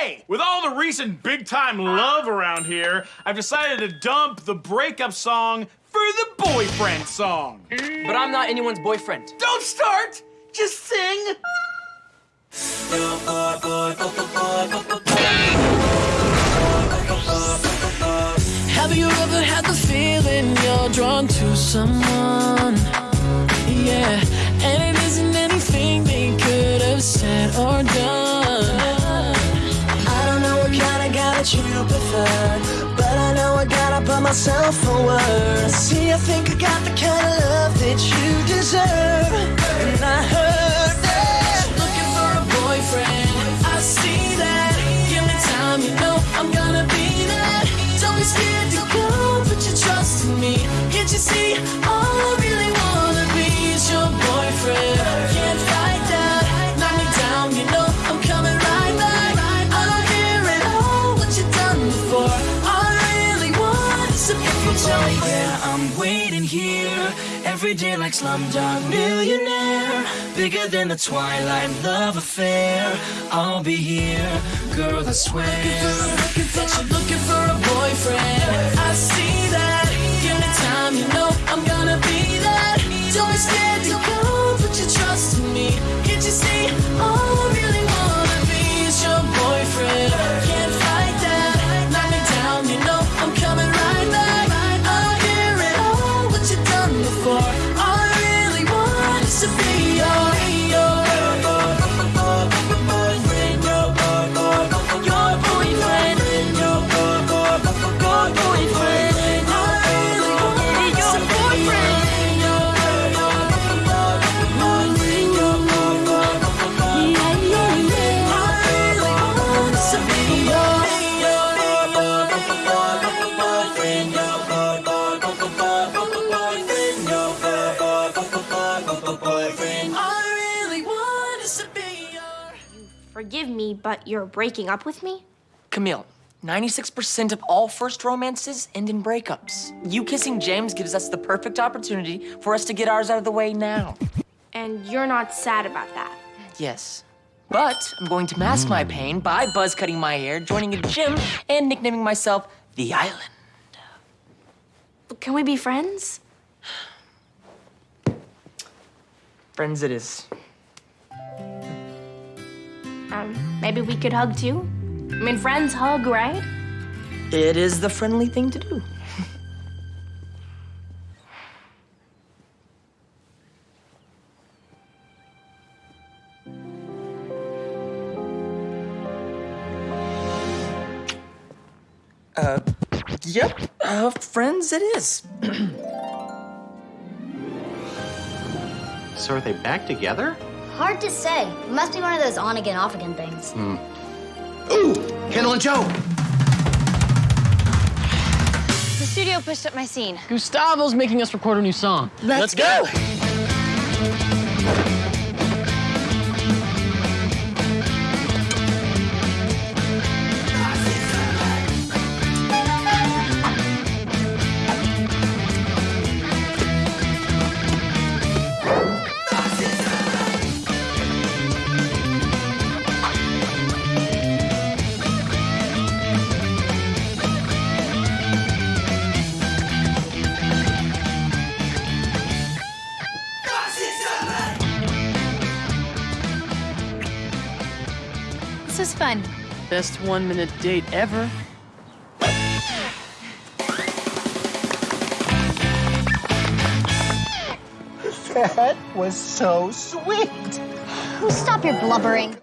Hey, with all the recent big time love around here, I've decided to dump the breakup song for the boyfriend song. But I'm not anyone's boyfriend. Don't start, just sing. Have you ever had the feeling you're drawn to someone? That you prefer, but I know I gotta put myself forward. See, I think I got the kind of love that you deserve, and I heard that looking for a boyfriend. I see that. Give me time, you know I'm gonna be there. Don't be scared to go, put your trust in me. Can't you see? I'm waiting here every day like Slumdog Millionaire. Bigger than the Twilight love affair. I'll be here, girl. I swear that you're looking for a boyfriend. I see that. Give me time, you know I'm gonna be there. Don't be scared to go, put your trust in me. Can't you see? All Forgive me, but you're breaking up with me? Camille, 96% of all first romances end in breakups. You kissing James gives us the perfect opportunity for us to get ours out of the way now. And you're not sad about that. Yes. But I'm going to mask my hmm. pain by buzz cutting my hair, joining a gym, and nicknaming myself the Island. Can we be friends? Friends it is. Um, maybe we could hug too? I mean, friends hug, right? It is the friendly thing to do. uh, yep. Uh, friends it is. So are they back together? Hard to say. It must be one of those on again, off again things. Hmm. Ooh, Kendall and Jo. The studio pushed up my scene. Gustavo's making us record a new song. Let's go. This was fun. Best one minute date ever. That was so sweet. Stop your blubbering.